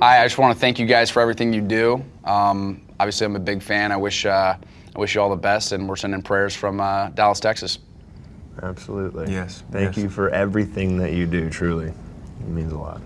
I, I just want to thank you guys for everything you do. Um, obviously, I'm a big fan. I wish uh, I wish you all the best, and we're sending prayers from uh, Dallas, Texas. Absolutely. Yes, Thank yes. you for everything that you do, truly. It means a lot.